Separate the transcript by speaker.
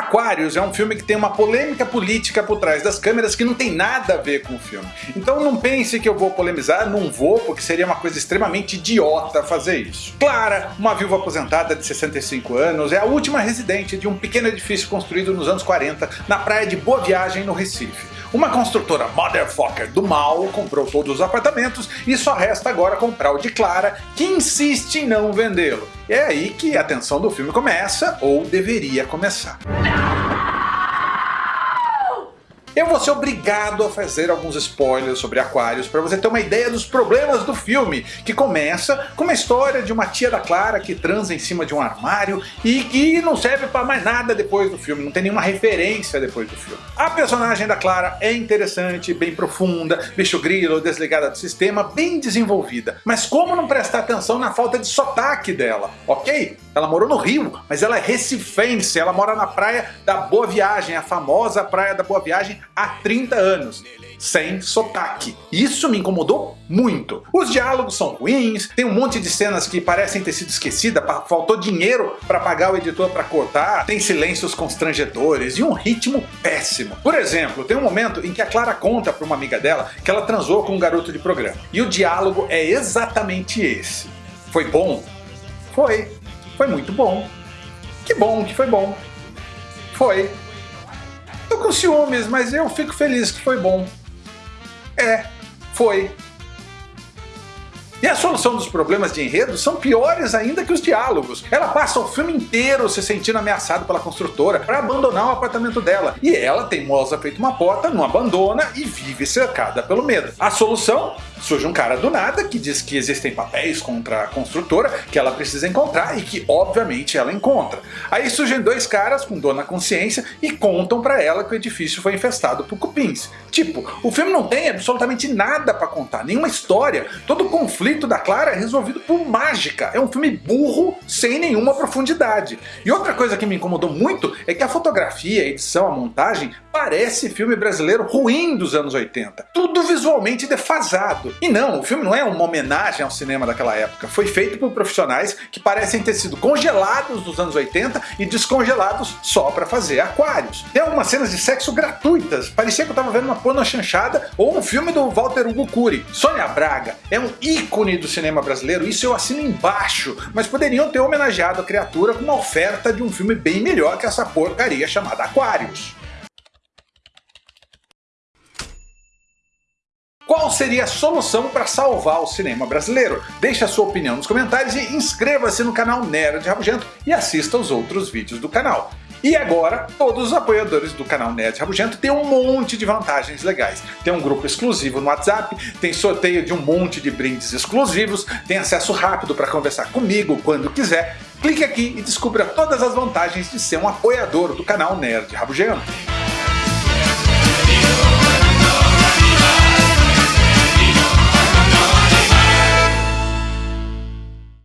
Speaker 1: Aquarius é um filme que tem uma polêmica política por trás das câmeras que não tem nada a ver com o filme. Então não pense que eu vou polemizar, não vou, porque seria uma coisa extremamente idiota fazer isso. Clara, uma viúva aposentada de 65 anos, é a última residente de um pequeno edifício construído nos anos 40 na praia de Boa Viagem, no Recife. Uma construtora motherfucker do mal comprou todos os apartamentos e só resta agora comprar o de Clara, que insiste em não vendê-lo. É aí que a tensão do filme começa, ou deveria começar. Eu vou ser obrigado a fazer alguns spoilers sobre Aquários para você ter uma ideia dos problemas do filme, que começa com uma história de uma tia da Clara que transa em cima de um armário e que não serve para mais nada depois do filme, não tem nenhuma referência depois do filme. A personagem da Clara é interessante, bem profunda, bicho grilo, desligada do sistema, bem desenvolvida, mas como não prestar atenção na falta de sotaque dela, ok? Ela morou no Rio, mas ela é recifense, ela mora na praia da Boa Viagem, a famosa praia da Boa Viagem há 30 anos sem sotaque. Isso me incomodou muito. Os diálogos são ruins, tem um monte de cenas que parecem ter sido esquecidas, faltou dinheiro para pagar o editor para cortar, tem silêncios constrangedores e um ritmo péssimo. Por exemplo, tem um momento em que a Clara conta para uma amiga dela que ela transou com um garoto de programa. E o diálogo é exatamente esse. Foi bom? Foi. Foi muito bom. Que bom que foi bom. Foi. Com ciúmes, mas eu fico feliz que foi bom. É, foi. E a solução dos problemas de enredo são piores ainda que os diálogos. Ela passa o filme inteiro se sentindo ameaçada pela construtora para abandonar o apartamento dela. E ela, teimosa feito uma porta, não abandona e vive cercada pelo medo. A solução? Surge um cara do nada que diz que existem papéis contra a construtora que ela precisa encontrar e que obviamente ela encontra. Aí surgem dois caras com dor na consciência e contam para ela que o edifício foi infestado por cupins. Tipo, o filme não tem absolutamente nada para contar, nenhuma história, todo o conflito da Clara é resolvido por mágica. É um filme burro sem nenhuma profundidade. E outra coisa que me incomodou muito é que a fotografia, a edição, a montagem parece filme brasileiro ruim dos anos 80. Tudo visualmente defasado. E não, o filme não é uma homenagem ao cinema daquela época. Foi feito por profissionais que parecem ter sido congelados nos anos 80 e descongelados só para fazer aquários. Tem algumas cenas de sexo gratuitas. Parecia que eu tava vendo uma porno chanchada ou um filme do Walter Hugo Cury. Sônia Braga é um ícone do cinema brasileiro, isso eu assino embaixo, mas poderiam ter homenageado a criatura com uma oferta de um filme bem melhor que essa porcaria chamada Aquários. Qual seria a solução para salvar o cinema brasileiro? Deixe a sua opinião nos comentários e inscreva-se no canal Nerd Rabugento e assista aos outros vídeos do canal. E agora, todos os apoiadores do canal Nerd Rabugento têm um monte de vantagens legais. Tem um grupo exclusivo no WhatsApp, tem sorteio de um monte de brindes exclusivos, tem acesso rápido para conversar comigo quando quiser. Clique aqui e descubra todas as vantagens de ser um apoiador do canal Nerd Rabugento.